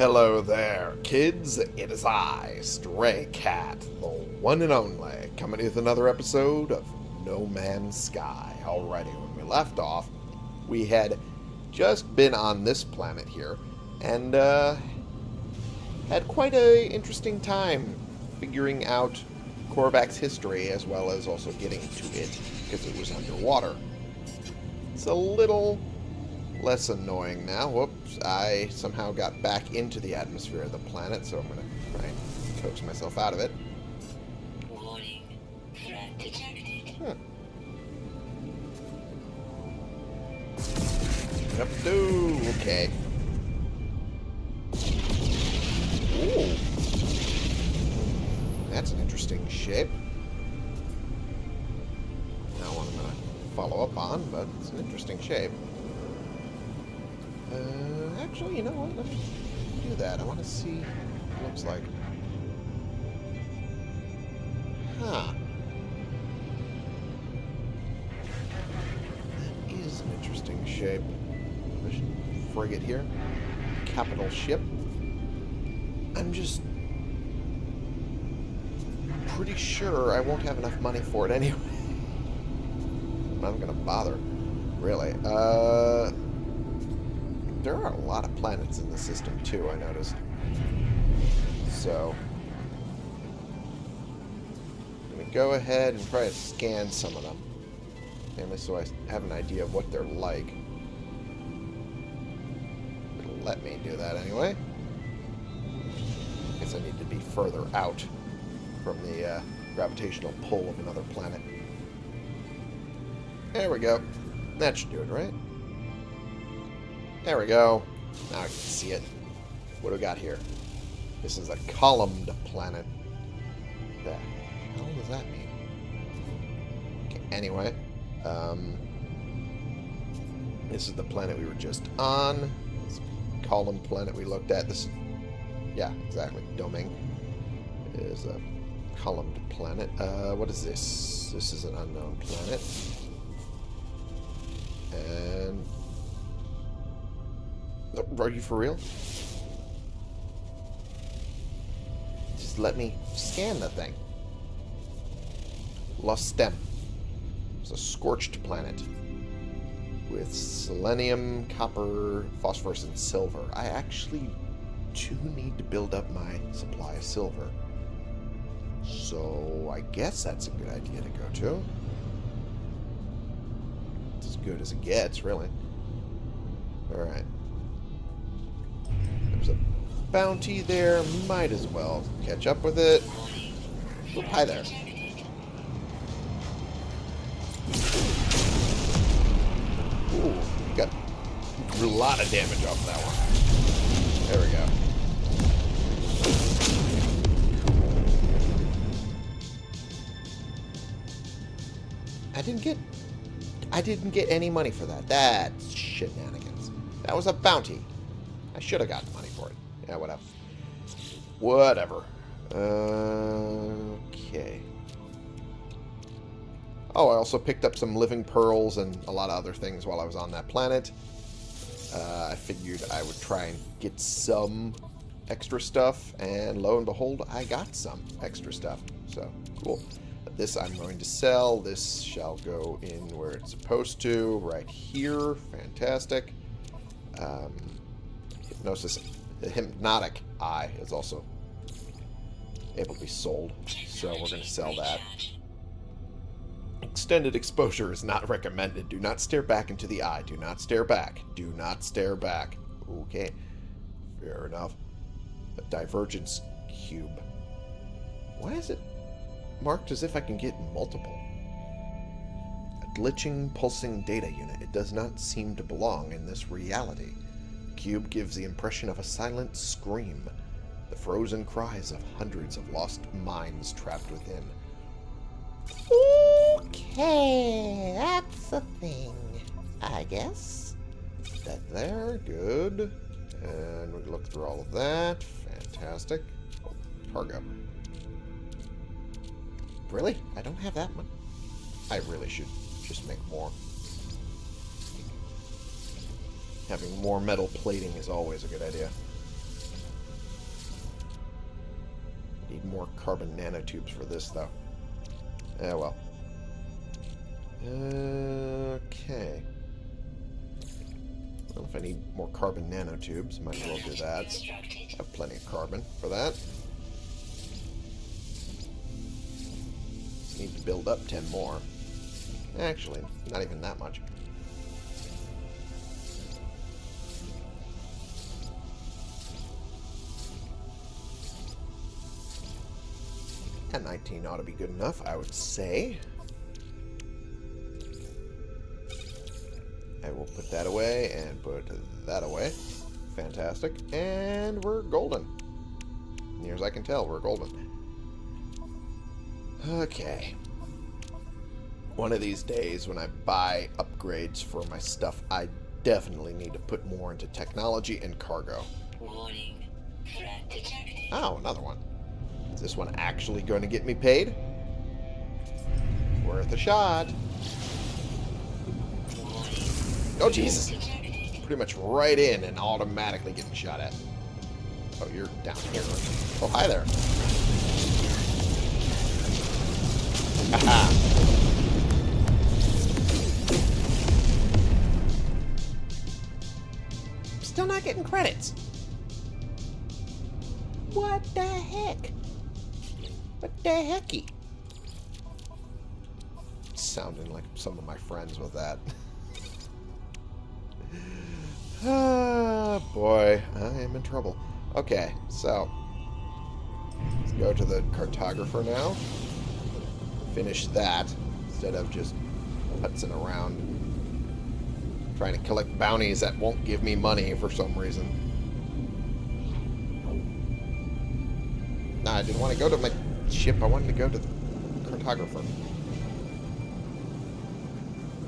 Hello there, kids. It is I, Stray Cat, the one and only, coming with another episode of No Man's Sky. Alrighty, when we left off, we had just been on this planet here, and uh, had quite a interesting time figuring out Korvax's history, as well as also getting to it, because it was underwater. It's a little less annoying now. Whoops, I somehow got back into the atmosphere of the planet, so I'm going to try and coax myself out of it. Warning. Threat detected. Hmm. Up do. Okay. Ooh. That's an interesting shape. Not one I'm going to follow up on, but it's an interesting shape. Uh, actually, you know what? Let me do that. I want to see what it looks like. Huh. That is an interesting shape. A frigate here. Capital ship. I'm just pretty sure I won't have enough money for it anyway. I'm not going to bother, really. Uh, there are a lot of planets in the system, too, I noticed. So, I'm going to go ahead and try to scan some of them. Mainly so I have an idea of what they're like. It'll let me do that anyway. I Guess I need to be further out from the uh, gravitational pull of another planet. There we go. That should do it, right? There we go. Now I can see it. What do we got here? This is a columned planet. The hell does that mean? Okay, anyway. Um, this is the planet we were just on. This column planet we looked at. This, yeah, exactly. Doming is a columned planet. Uh, what is this? This is an unknown planet. And are you for real? Just let me scan the thing. Lost Lostem. It's a scorched planet. With selenium, copper, phosphorus, and silver. I actually do need to build up my supply of silver. So I guess that's a good idea to go to. It's as good as it gets, really. Alright. There's a bounty there. Might as well catch up with it. Oop, hi there. Ooh, got a lot of damage off that one. There we go. I didn't get I didn't get any money for that. That's shenanigans. That was a bounty. I should have gotten money. Yeah, whatever. Whatever. Uh, okay. Oh, I also picked up some living pearls and a lot of other things while I was on that planet. Uh, I figured I would try and get some extra stuff, and lo and behold, I got some extra stuff. So, cool. This I'm going to sell. This shall go in where it's supposed to, right here. Fantastic. Um, hypnosis, the hypnotic eye is also able to be sold. So we're going to sell that. Extended exposure is not recommended. Do not stare back into the eye. Do not stare back. Do not stare back. Okay. Fair enough. A divergence cube. Why is it marked as if I can get multiple? A glitching, pulsing data unit. It does not seem to belong in this reality. Cube gives the impression of a silent scream. The frozen cries of hundreds of lost minds trapped within. Okay, that's a thing, I guess. That there, good. And we look through all of that. Fantastic. Oh, cargo. Really? I don't have that one. I really should just make more. Having more metal plating is always a good idea. Need more carbon nanotubes for this, though. Yeah, well. Okay. Well, if I need more carbon nanotubes, might as well do that. Constructed. Have plenty of carbon for that. Just need to build up 10 more. Actually, not even that much. And 19 ought to be good enough, I would say. I will put that away and put that away. Fantastic. And we're golden. Near as I can tell, we're golden. Okay. One of these days, when I buy upgrades for my stuff, I definitely need to put more into technology and cargo. Warning. Threat detected. Oh, another one. Is this one actually going to get me paid? Worth a shot. Oh, Jesus. Pretty much right in and automatically getting shot at. Oh, you're down here. Oh, hi there. Still not getting credits. What the heck? The hecky? Sounding like some of my friends with that. Ah, boy, I am in trouble. Okay, so let's go to the cartographer now. Finish that instead of just putzing around trying to collect bounties that won't give me money for some reason. Nah, I didn't want to go to my ship. I wanted to go to the cartographer.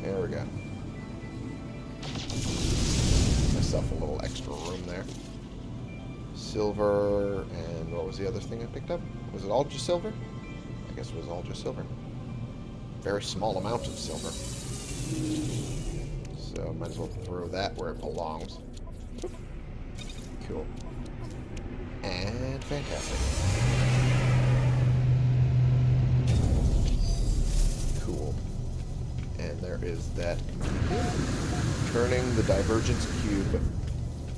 There we go. Myself a little extra room there. Silver, and what was the other thing I picked up? Was it all just silver? I guess it was all just silver. Very small amount of silver. So might as well throw that where it belongs. Cool. And fantastic. Is that turning the divergence cube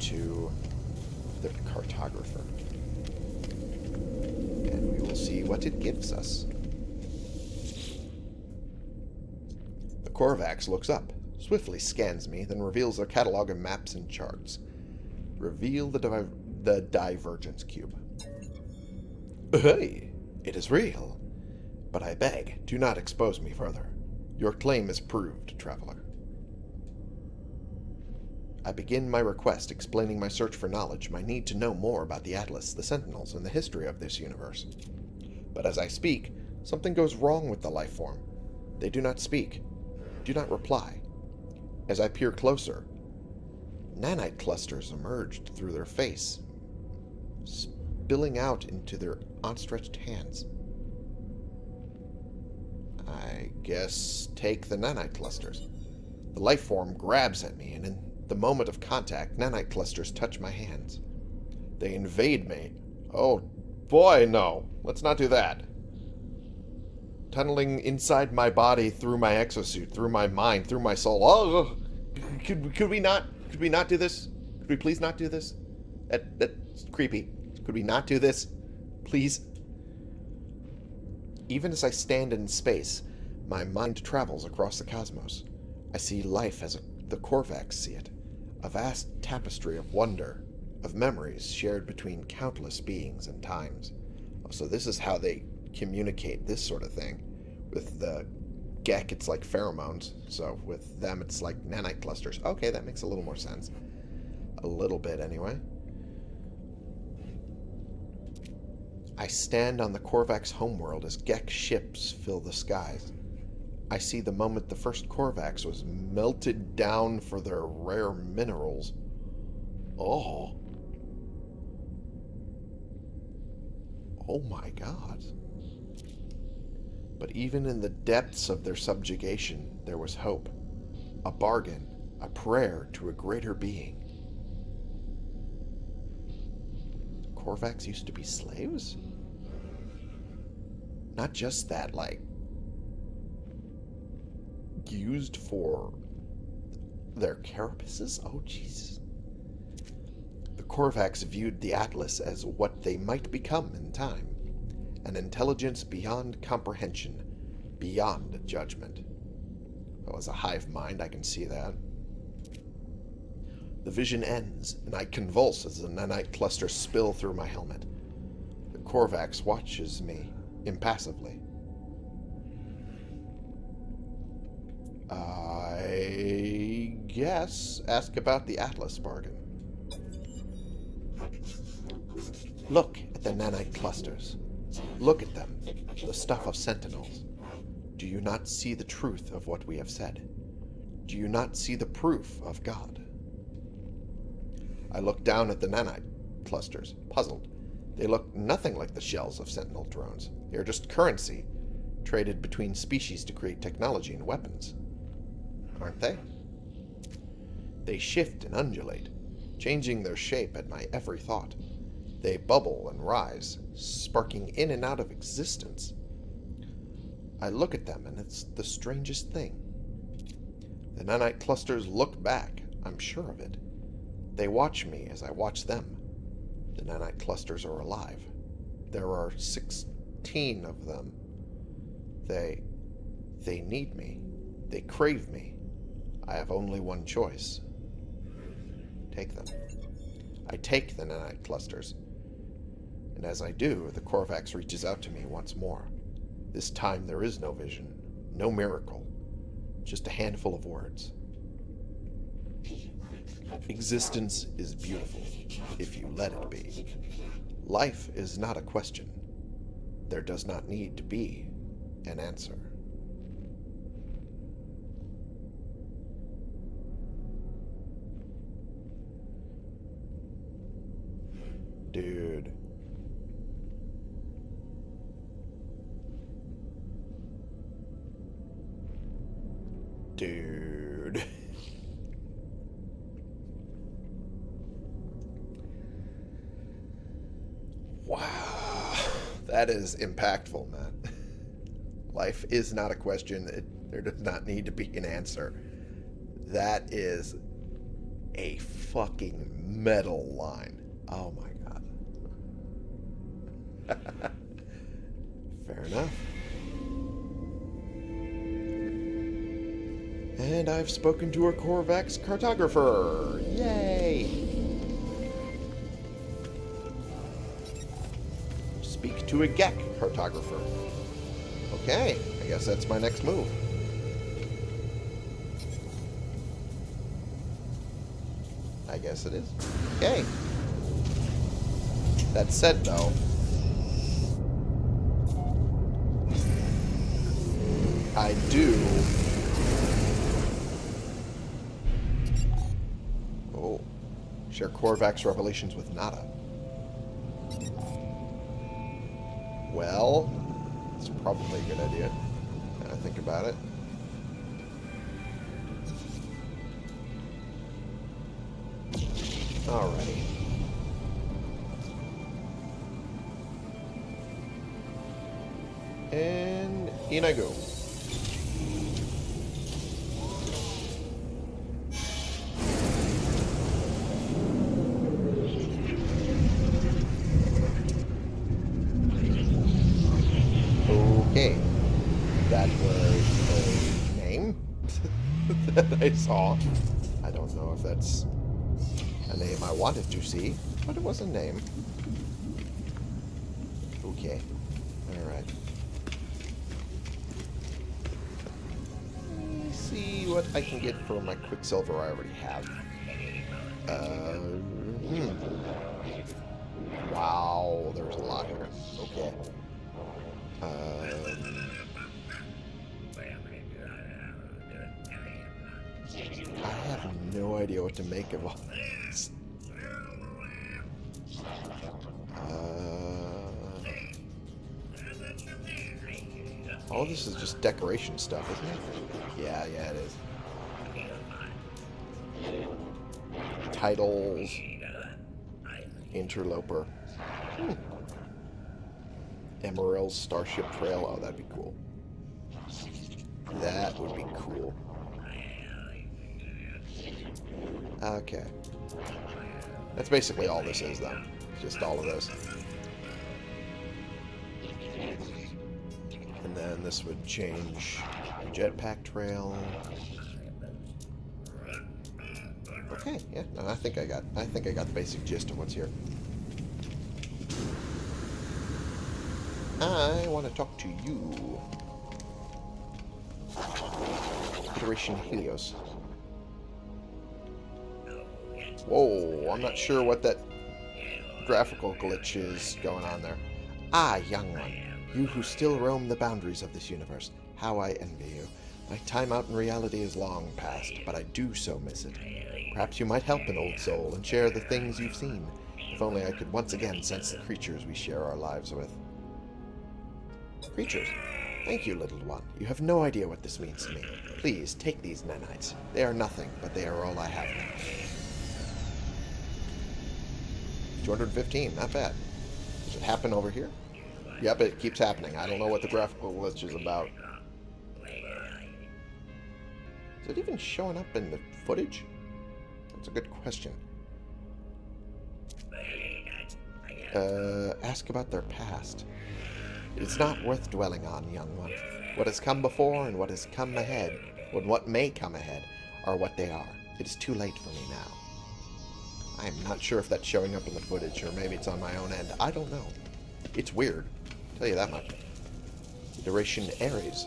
to the cartographer. And we will see what it gives us. The Korvax looks up, swiftly scans me, then reveals a catalog of maps and charts. Reveal the, the divergence cube. Hey, it is real. But I beg, do not expose me further. Your claim is proved, traveler. I begin my request explaining my search for knowledge, my need to know more about the Atlas, the Sentinels, and the history of this universe. But as I speak, something goes wrong with the life form. They do not speak, do not reply. As I peer closer, nanite clusters emerged through their face, spilling out into their outstretched hands. I guess take the nanite clusters. The life form grabs at me, and in the moment of contact, nanite clusters touch my hands. They invade me. Oh, boy, no. Let's not do that. Tunneling inside my body, through my exosuit, through my mind, through my soul. Oh, could, could we not? Could we not do this? Could we please not do this? That that's creepy. Could we not do this, please? Even as I stand in space, my mind travels across the cosmos. I see life as the Korvax see it, a vast tapestry of wonder, of memories shared between countless beings and times. So this is how they communicate this sort of thing. With the Gek, it's like pheromones. So with them, it's like nanite clusters. Okay, that makes a little more sense. A little bit, anyway. I stand on the Korvax homeworld as Gek ships fill the skies. I see the moment the first Korvax was melted down for their rare minerals. Oh. Oh my god. But even in the depths of their subjugation, there was hope. A bargain, a prayer to a greater being. Korvax used to be slaves? Not just that, like, used for their carapaces? Oh, jeez. The Korvax viewed the Atlas as what they might become in time an intelligence beyond comprehension, beyond judgment. Well, as a hive mind, I can see that. The vision ends, and I convulse as the nanite clusters spill through my helmet. The Korvax watches me impassively. I guess ask about the Atlas bargain. Look at the nanite clusters. Look at them, the stuff of sentinels. Do you not see the truth of what we have said? Do you not see the proof of God? I look down at the nanite clusters, puzzled. They look nothing like the shells of sentinel drones. They are just currency, traded between species to create technology and weapons. Aren't they? They shift and undulate, changing their shape at my every thought. They bubble and rise, sparking in and out of existence. I look at them, and it's the strangest thing. The nanite clusters look back, I'm sure of it. They watch me as I watch them. The nanite clusters are alive. There are 16 of them. They... they need me. They crave me. I have only one choice. Take them. I take the nanite clusters. And as I do, the Korvax reaches out to me once more. This time there is no vision, no miracle, just a handful of words. Existence is beautiful, if you let it be. Life is not a question. There does not need to be an answer. Dude. Dude. Wow. That is impactful, man. Life is not a question. It, there does not need to be an answer. That is a fucking metal line. Oh my god. Fair enough. And I've spoken to a Korvax cartographer. Yay! To a Gek cartographer. Okay, I guess that's my next move. I guess it is. Okay. That said, though, I do Oh. Share Korvax revelations with Nada. Well, it's probably a good idea. I think about it. Alrighty. And in I go. That was a name that I saw. I don't know if that's a name I wanted to see, but it was a name. Okay. Alright. See what I can get for my Quicksilver I already have. Uh, hmm. Wow, there's a lot here. Okay. Um, I have no idea what to make of all this. Uh, all this is just decoration stuff, isn't it? Yeah, yeah, it is. Titles. Interloper. Hmm. Starship Trail. Oh, that'd be cool. That would be cool. Okay. That's basically all this is, though. Just all of this. And then this would change jetpack trail. Okay, yeah, no, I think I got I think I got the basic gist of what's here. I want to talk to you. Federation Helios. Whoa, I'm not sure what that graphical glitch is going on there. Ah, young one, you who still roam the boundaries of this universe, how I envy you. My time out in reality is long past, but I do so miss it. Perhaps you might help an old soul and share the things you've seen. If only I could once again sense the creatures we share our lives with. Creatures. Thank you, little one. You have no idea what this means to me. Please, take these nanites. They are nothing, but they are all I have now. 215, not bad. Does it happen over here? Yep, it keeps happening. I don't know what the graphical glitch is about. Is it even showing up in the footage? That's a good question. Uh, ask about their past. It's not worth dwelling on, young one. What has come before and what has come ahead, and what may come ahead, are what they are. It is too late for me now. I'm not sure if that's showing up in the footage, or maybe it's on my own end. I don't know. It's weird. I'll tell you that much. Duration Ares.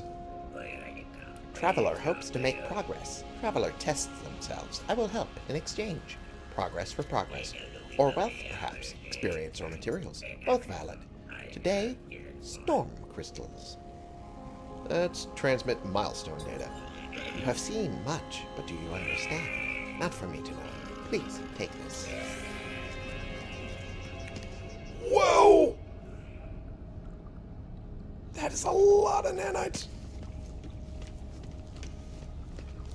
Traveler hopes to make progress. Traveler tests themselves. I will help in exchange. Progress for progress. Or wealth, perhaps. Experience or materials. Both valid. Today, storm crystals. Let's transmit milestone data. You have seen much, but do you understand? Not for me to know. Please, take this. Whoa! That is a lot of nanites.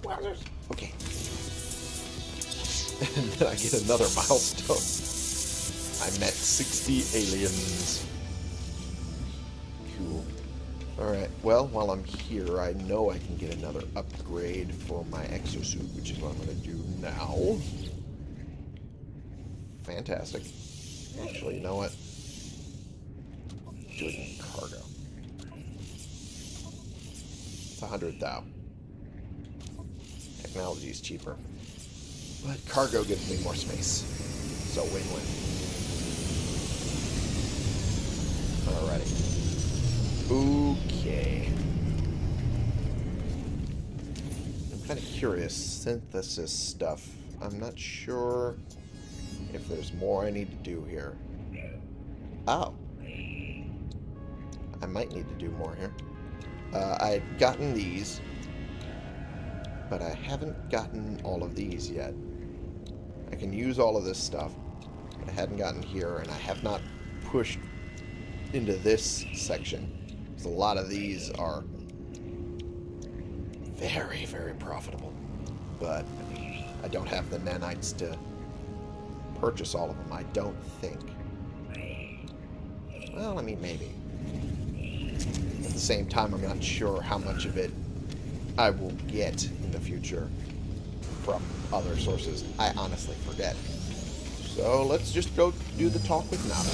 Wowzers. Okay. and then I get another milestone. I met 60 aliens. Cool. Alright, well, while I'm here, I know I can get another upgrade for my exosuit, which is what I'm going to do now. Fantastic. Actually, you know what? Do it in cargo. It's a hundred thou. Technology is cheaper. But cargo gives me more space. So win-win. Alrighty. Okay. I'm kind of curious. Synthesis stuff. I'm not sure if there's more I need to do here. Oh. I might need to do more here. Uh, I had gotten these, but I haven't gotten all of these yet. I can use all of this stuff, but I hadn't gotten here, and I have not pushed into this section. Because a lot of these are very, very profitable. But I don't have the nanites to purchase all of them, I don't think. Well, I mean, maybe. At the same time, I'm not sure how much of it I will get in the future from other sources. I honestly forget. So let's just go do the talk with Nada.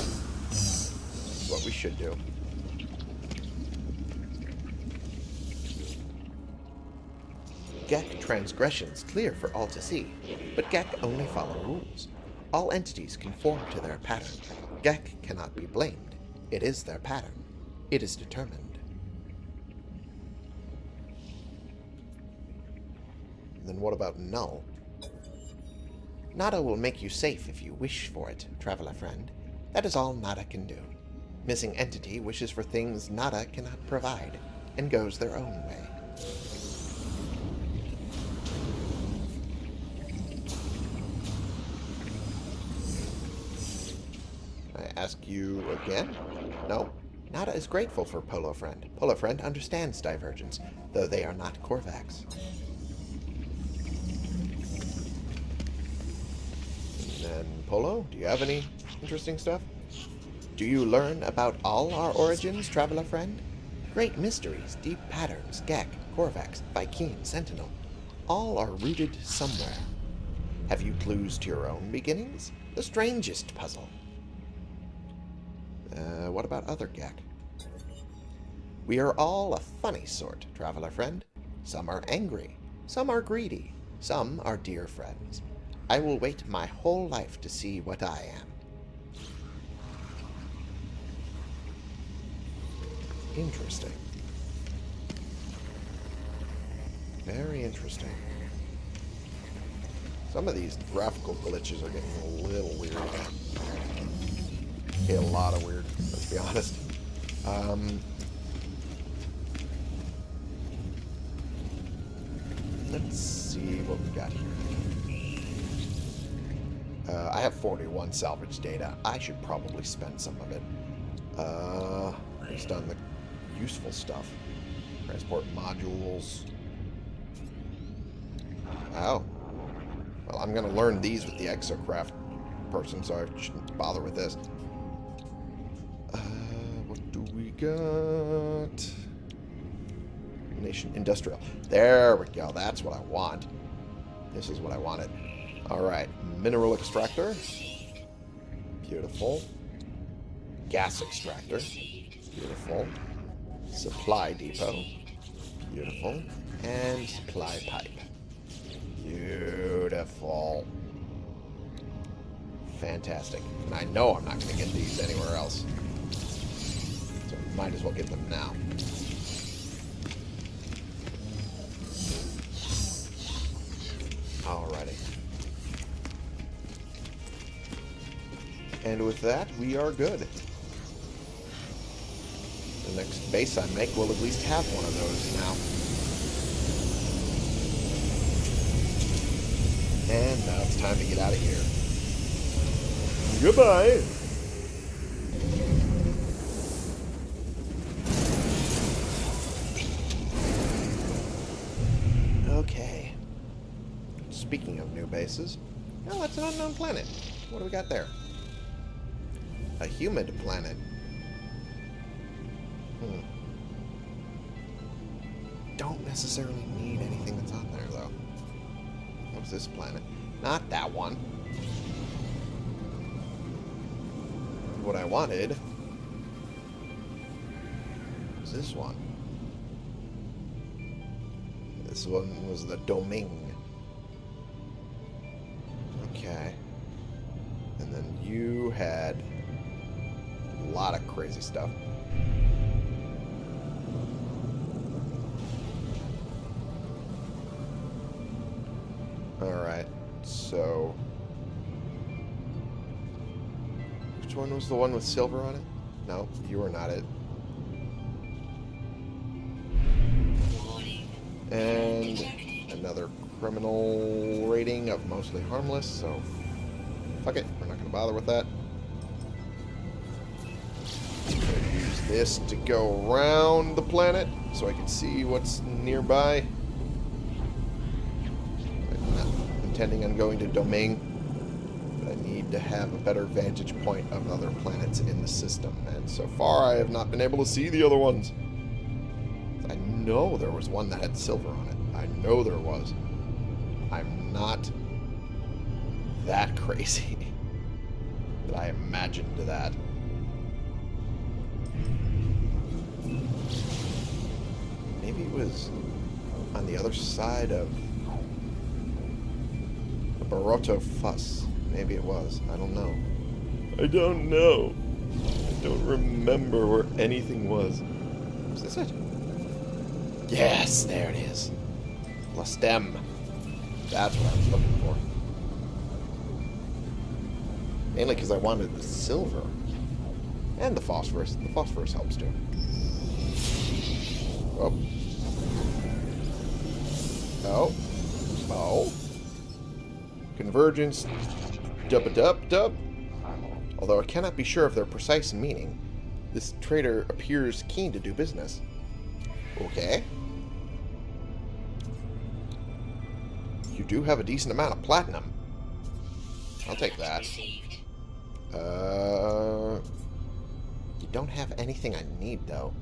What we should do. Gek transgressions clear for all to see, but Gek only follow rules. All entities conform to their pattern. Gek cannot be blamed. It is their pattern. It is determined. Then what about Null? Nada will make you safe if you wish for it, traveler friend. That is all Nada can do. Missing entity wishes for things Nada cannot provide, and goes their own way. I ask you again? No? Nada is grateful for Polo Friend. Polo Friend understands divergence, though they are not Korvax. And then Polo, do you have any interesting stuff? Do you learn about all our origins, traveler friend? Great mysteries, deep patterns, Gek, Korvax, Vy'keen, Sentinel, all are rooted somewhere. Have you clues to your own beginnings? The strangest puzzle. Uh, what about other Gek? We are all a funny sort, traveler friend. Some are angry, some are greedy, some are dear friends. I will wait my whole life to see what I am. Interesting. Very interesting. Some of these graphical glitches are getting a little weird. A lot of weird, let's be honest. Um, let's see what we got here. Uh, I have 41 salvage data. I should probably spend some of it. Uh, based on the useful stuff. Transport modules. Oh. Well, I'm going to learn these with the exocraft person, so I shouldn't bother with this. Got? Nation Industrial. There we go. That's what I want. This is what I wanted. Alright. Mineral extractor. Beautiful. Gas extractor. Beautiful. Supply depot. Beautiful. And supply pipe. Beautiful. Fantastic. And I know I'm not going to get these anywhere else. Might as well get them now. Alrighty. And with that, we are good. The next base I make will at least have one of those now. And now it's time to get out of here. Goodbye. Okay. Speaking bases, oh, that's an unknown planet. What do we got there? A humid planet. Hmm. Don't necessarily need anything that's on there, though. What's this planet? Not that one. What I wanted was this one. This one was the Domain. Had a lot of crazy stuff. Alright, so... Which one was the one with silver on it? No, you were not it. And another criminal rating of mostly harmless, so fuck it, we're not going to bother with that. This to go around the planet so I can see what's nearby. I'm not intending on going to Domain, but I need to have a better vantage point of other planets in the system, and so far I have not been able to see the other ones. I know there was one that had silver on it. I know there was. I'm not that crazy that I imagined that. Maybe it was on the other side of the Baroto Fuss. Maybe it was. I don't know. I don't know. I don't remember where anything was. Is this it? Yes, there it is. Lustem. That's what I was looking for. Mainly because I wanted the silver. And the phosphorus. The phosphorus helps too. Oh. Oh. Oh. Convergence. Dub dub dub. Although I cannot be sure of their precise meaning, this trader appears keen to do business. Okay. You do have a decent amount of platinum. I'll take that. Uh, don't have anything I need, though.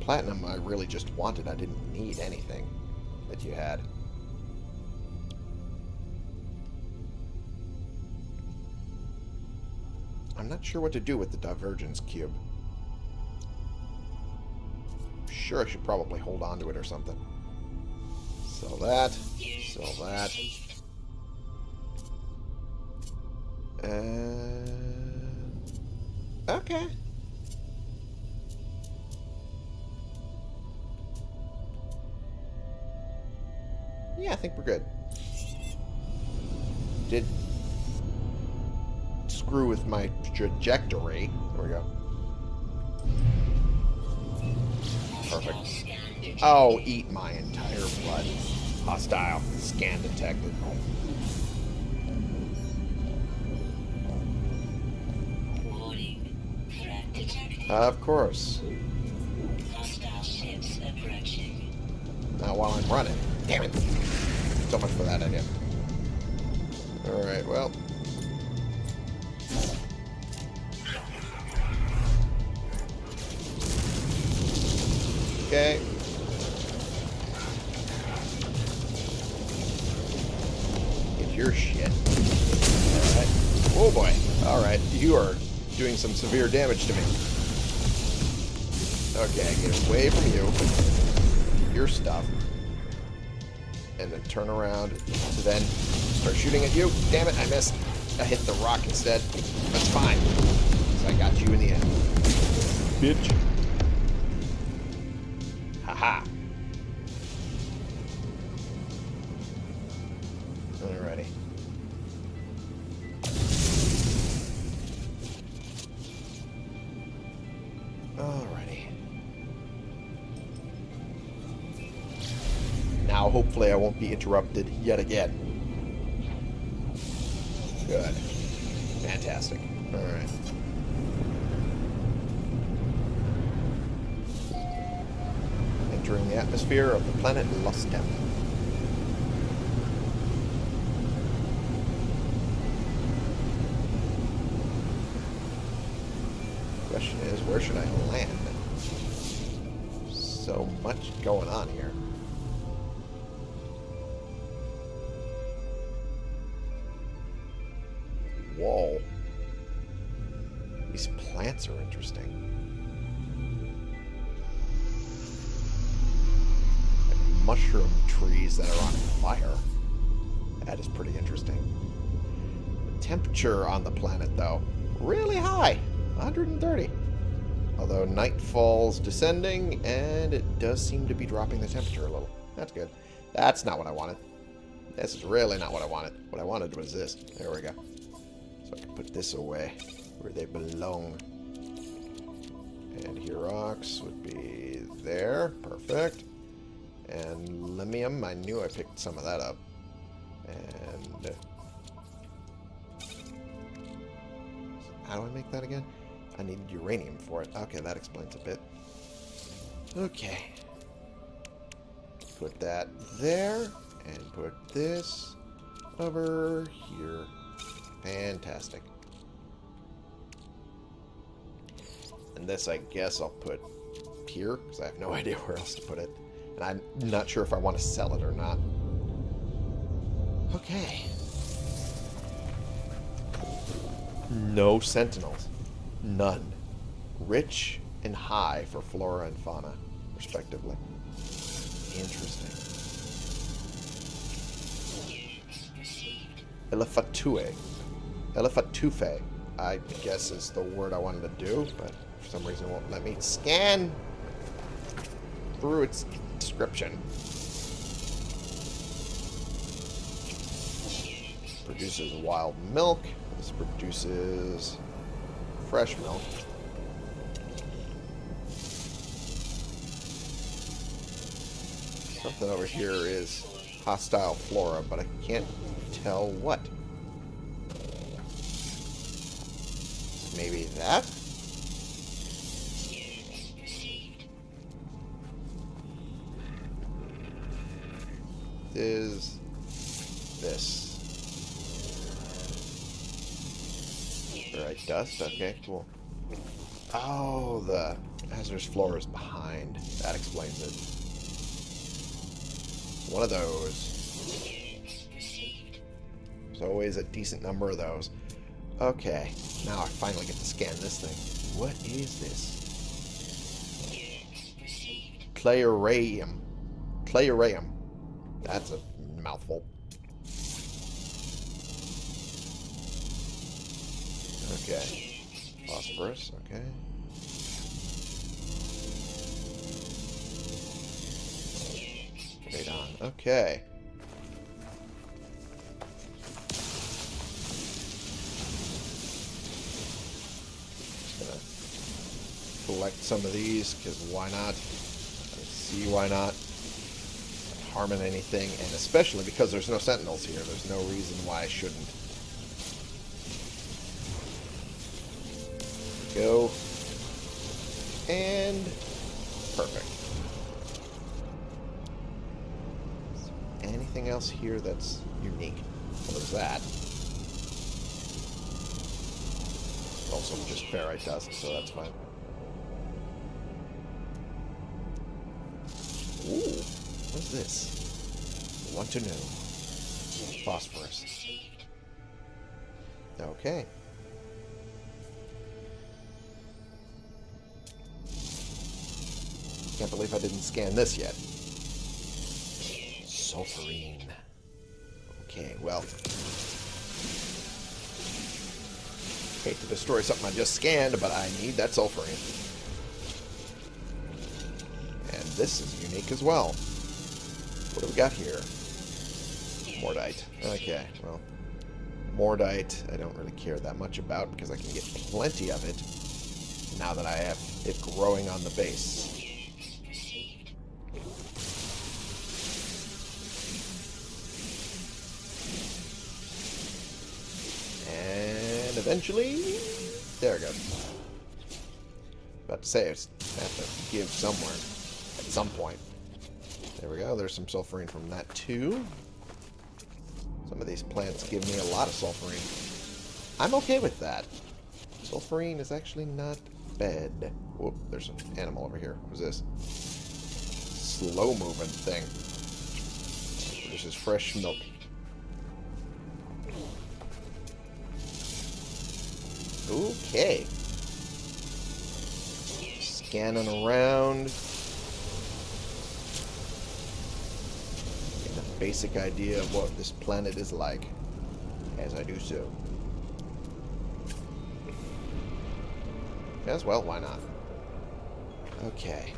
Platinum I really just wanted. I didn't need anything that you had. I'm not sure what to do with the divergence cube. Sure, I should probably hold on to it or something. Sell that. Sell that. And... Okay. Yeah, I think we're good. Did screw with my trajectory. There we go. Perfect. Oh, eat my entire blood. Hostile. Scan detected. Of course. Not while I'm running. Damn it. So much for that idea. Alright, well. Okay. Get your shit. Alright. Oh boy. Alright, you are doing some severe damage to me. Okay, get away from you. Your stuff. And then turn around to then start shooting at you. Damn it, I missed. I hit the rock instead. That's fine. I got you in the end. Bitch. Haha. Alrighty. Be interrupted yet again. Good. Fantastic. Alright. Entering the atmosphere of the planet Lustem. Question is, where should I land? Descending, and it does seem to be dropping the temperature a little. That's good. That's not what I wanted. This is really not what I wanted. What I wanted was this. There we go. So I can put this away where they belong. And Herox would be there. Perfect. And Lemmium, I knew I picked some of that up. And... Uh, how do I make that again? I need uranium for it. Okay, that explains a bit. Okay. Put that there. And put this over here. Fantastic. And this, I guess, I'll put here, because I have no idea where else to put it. And I'm not sure if I want to sell it or not. Okay. No sentinels. None. Rich and high for flora and fauna, respectively. Interesting. Elefatue. Elefatufe, I guess is the word I wanted to do, but for some reason it won't let me scan through its description. Produces wild milk. This produces fresh milk. Something over here is hostile flora, but I can't tell what. Maybe that? Is this. Alright, dust. Okay, cool. Oh, the hazardous floor is behind. That explains it. One of those. There's always a decent number of those. Okay, now I finally get to scan this thing. What is this? Clayuranium. Clayuranium. That's a mouthful. Okay. Phosphorus, okay. Okay. Gonna collect some of these, because why not? See why not. Not harming anything, and especially because there's no sentinels here. There's no reason why I shouldn't. Go. And perfect. Anything else here that's unique? What is that. Also just ferrite dust, so that's fine. Ooh, what's this? Want to know. Phosphorus. Okay. Can't believe I didn't scan this yet. Sulfurine. Okay, well. Hate to destroy something I just scanned, but I need that sulfurine. And this is unique as well. What do we got here? Mordite. Okay, well. Mordite, I don't really care that much about because I can get plenty of it now that I have it growing on the base. There it goes. About to say, I have to give somewhere at some point. There we go. There's some sulfurine from that too. Some of these plants give me a lot of sulfurine. I'm okay with that. Sulfurine is actually not bad. Whoop, there's an animal over here. Who's this? Slow moving thing. This is fresh milk. Okay. Scanning around. Get a basic idea of what this planet is like as I do so. As well, why not? Okay.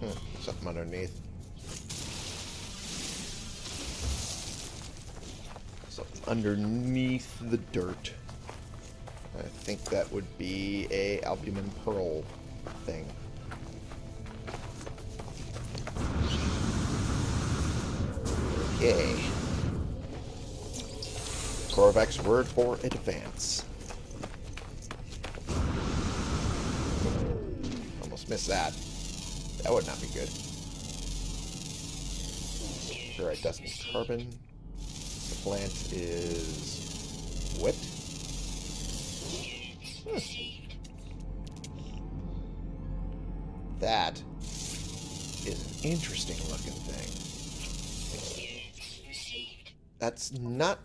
Hmm, something underneath. Underneath the dirt. I think that would be a albumin pearl thing. Okay. Korvax's word for advance. Almost missed that. That would not be good. Ferrite dust and carbon. Plant is wet. That is an interesting looking thing. That's not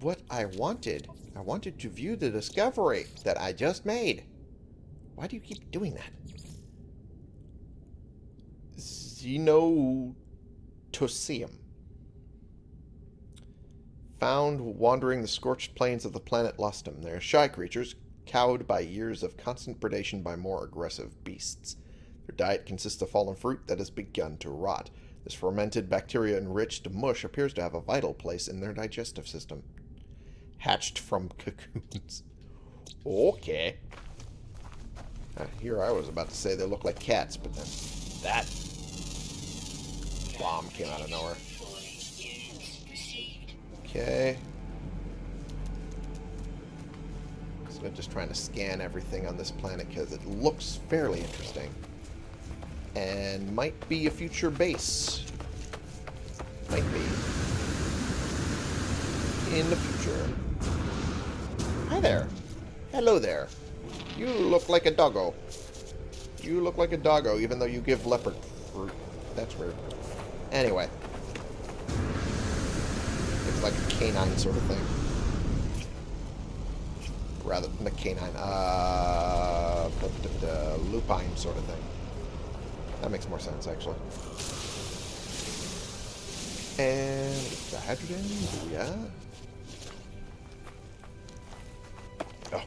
what I wanted. I wanted to view the discovery that I just made. Why do you keep doing that? Xenotosium. Found wandering the scorched plains of the planet Lustum. They are shy creatures, cowed by years of constant predation by more aggressive beasts. Their diet consists of fallen fruit that has begun to rot. This fermented, bacteria-enriched mush appears to have a vital place in their digestive system. Hatched from cocoons. Okay. Uh, here I was about to say they look like cats, but then that bomb came out of nowhere. Okay. So I'm just trying to scan everything on this planet because it looks fairly interesting. And might be a future base. Might be. in the future. Hi there. Hello there. You look like a doggo. You look like a doggo, even though you give leopard fruit. That's weird. Anyway. Like a canine sort of thing. Rather than a canine. Uh, uh, lupine sort of thing. That makes more sense, actually. And the hydrogen, yeah.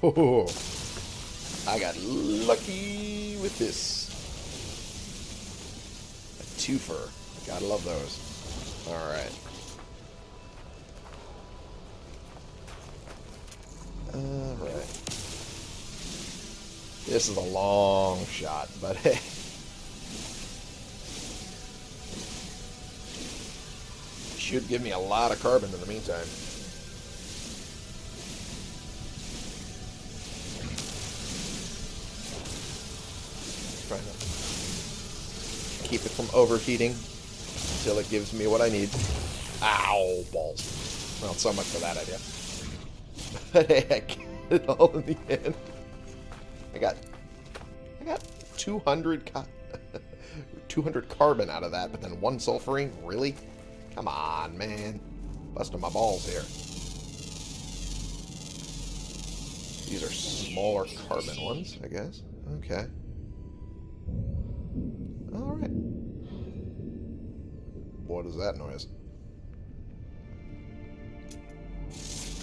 Oh, I got lucky with this. A twofer. Gotta love those. Alright. Alright. This is a long shot, but hey. Should give me a lot of carbon in the meantime. Trying to keep it from overheating until it gives me what I need. Ow, balls. Well, so much for that idea. But hey, I get it all in the end. I got, I got 200, ca 200 carbon out of that, but then one sulfurine? Really? Come on, man. Busting my balls here. These are smaller carbon ones, I guess. Okay. Alright. What is that noise?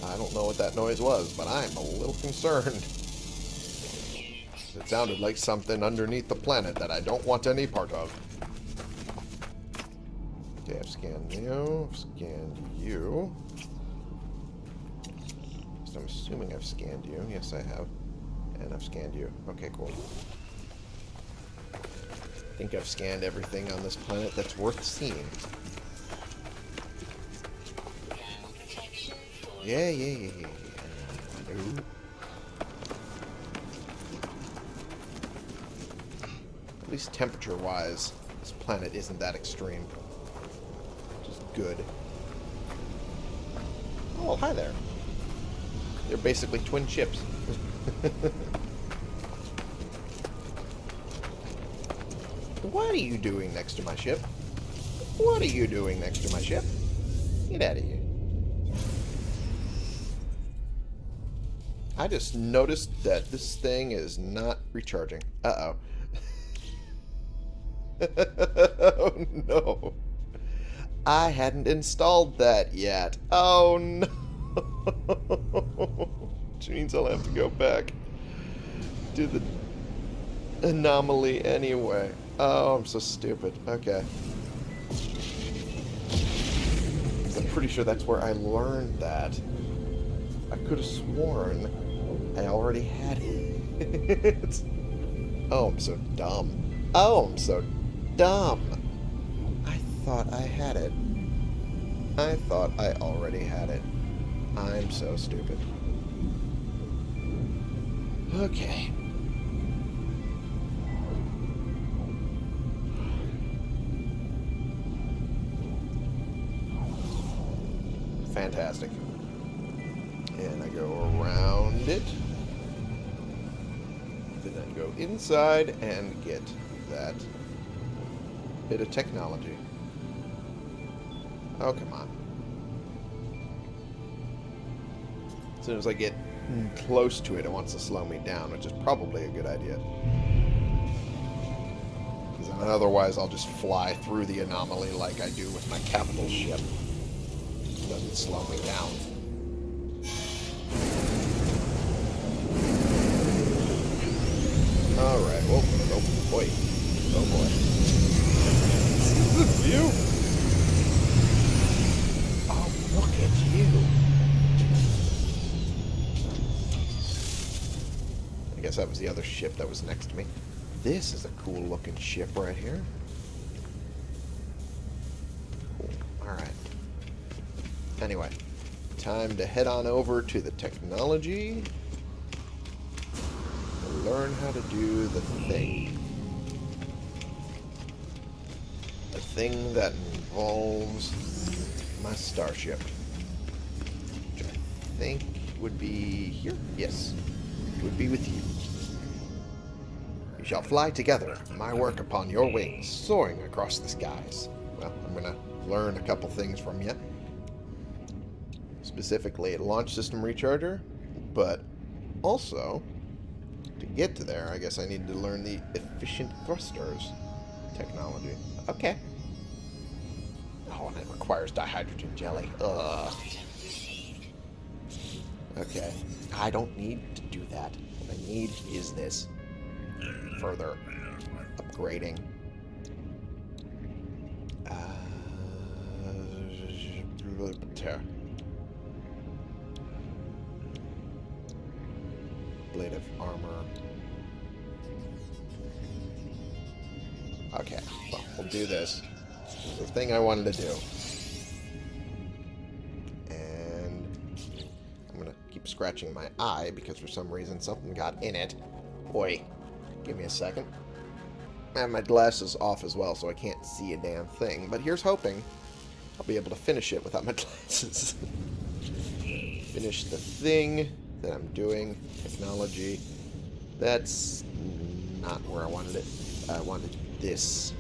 I don't know what that noise was, but I'm a little concerned. It sounded like something underneath the planet that I don't want any part of. Okay, I've scanned you, I've scanned you. So I'm assuming I've scanned you. Yes, I have. And I've scanned you. Okay, cool. I think I've scanned everything on this planet that's worth seeing. Yeah, yeah, yeah, yeah. yeah. No. At least temperature-wise, this planet isn't that extreme. Which is good. Oh, hi there. They're basically twin ships. what are you doing next to my ship? What are you doing next to my ship? Get out of here. I just noticed that this thing is not recharging. Uh-oh. oh, no. I hadn't installed that yet. Oh, no. Which means I'll have to go back to the anomaly anyway. Oh, I'm so stupid. Okay. I'm pretty sure that's where I learned that. I could have sworn I already had it. oh, I'm so dumb. Oh, I'm so dumb. I thought I had it. I thought I already had it. I'm so stupid. Okay. Fantastic. And I go around it. Inside and get that bit of technology. Oh, come on. As soon as I get close to it, it wants to slow me down, which is probably a good idea. Because otherwise I'll just fly through the anomaly like I do with my capital ship. It doesn't slow me down. Boy. Oh boy. This is view. Oh, look at you. I guess that was the other ship that was next to me. This is a cool looking ship right here. Cool. Alright. Anyway, time to head on over to the technology learn how to do the thing. Thing that involves my starship. I think would be here. Yes, it would be with you. We shall fly together, my work upon your wings, soaring across the skies. Well, I'm going to learn a couple things from you. Specifically, a launch system recharger, but also, to get to there, I guess I need to learn the efficient thrusters technology. Okay. Oh, and it requires dihydrogen jelly. Ugh. Okay. I don't need to do that. What I need is this. Further upgrading. Uh, Ablative armor. Okay, well, we'll do this. The thing I wanted to do. And I'm going to keep scratching my eye because for some reason something got in it. Boy, give me a second. I have my glasses off as well, so I can't see a damn thing. But here's hoping I'll be able to finish it without my glasses. finish the thing that I'm doing. Technology. That's not where I wanted it. I wanted this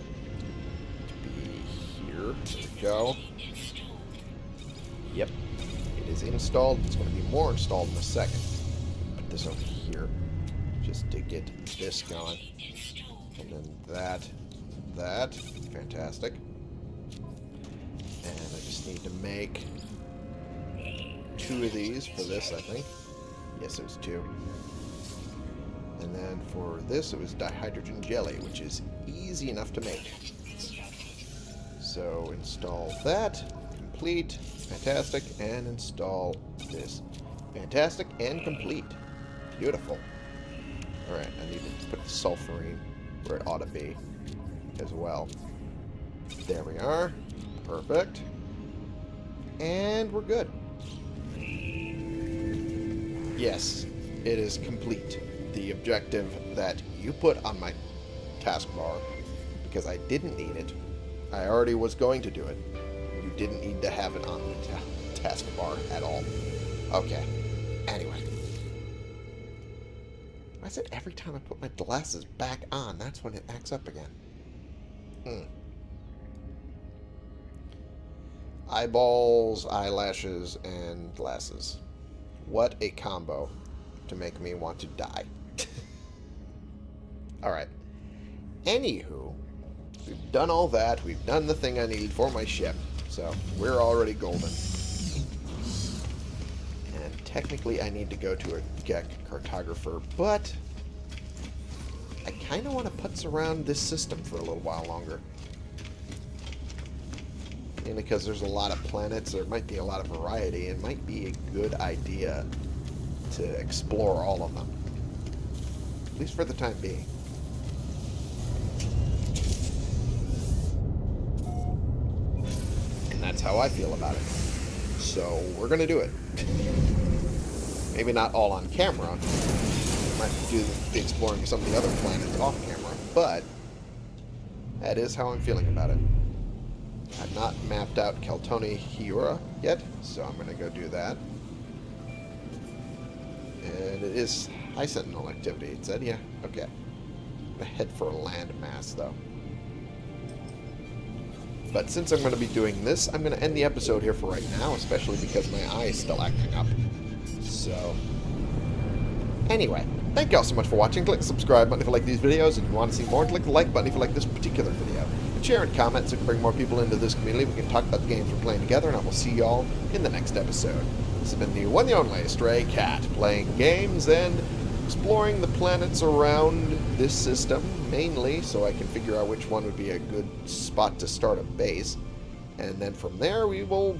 here. To go. Yep. It is installed. It's going to be more installed in a second. Put this over here. Just to get this going. And then that. That. Fantastic. And I just need to make two of these for this, I think. Yes, it was two. And then for this, it was dihydrogen jelly, which is easy enough to make. So install that, complete, fantastic, and install this. Fantastic and complete. Beautiful. Alright, I need to put the sulfurine where it ought to be as well. There we are. Perfect. And we're good. Yes, it is complete. The objective that you put on my taskbar, because I didn't need it. I already was going to do it. You didn't need to have it on the ta taskbar at all. Okay. Anyway. I said every time I put my glasses back on, that's when it acts up again. Hmm. Eyeballs, eyelashes, and glasses. What a combo to make me want to die. Alright. Anywho, we've done all that. We've done the thing I need for my ship. So, we're already golden. And technically I need to go to a Gek cartographer, but I kind of want to putz around this system for a little while longer. Mainly because there's a lot of planets, there might be a lot of variety, it might be a good idea to explore all of them. At least for the time being. That's how I feel about it. So, we're going to do it. Maybe not all on camera. Might do the exploring some of the other planets off camera, but that is how I'm feeling about it. I've not mapped out Keltoni Hiura yet, so I'm going to go do that. And it is high sentinel activity. It said, yeah, okay. I'm going to head for a land mass, though. But since I'm going to be doing this, I'm going to end the episode here for right now, especially because my eye is still acting up. So, anyway, thank you all so much for watching. Click the subscribe button if you like these videos, and if you want to see more, click the like button if you like this particular video. And share and comment so we can bring more people into this community. We can talk about the games we're playing together, and I will see you all in the next episode. This has been the one and only Stray Cat, playing games and exploring the planets around this system, mainly so I can figure out which one would be a good spot to start a base. And then from there, we will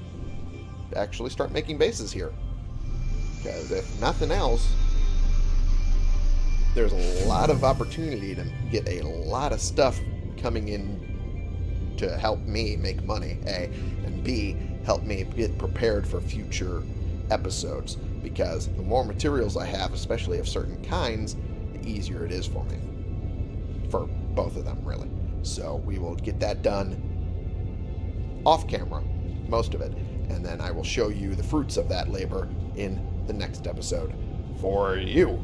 actually start making bases here. Because if nothing else, there's a lot of opportunity to get a lot of stuff coming in to help me make money, A, and B, help me get prepared for future episodes. Because the more materials I have, especially of certain kinds, the easier it is for me. For both of them, really. So we will get that done off camera, most of it, and then I will show you the fruits of that labor in the next episode for you.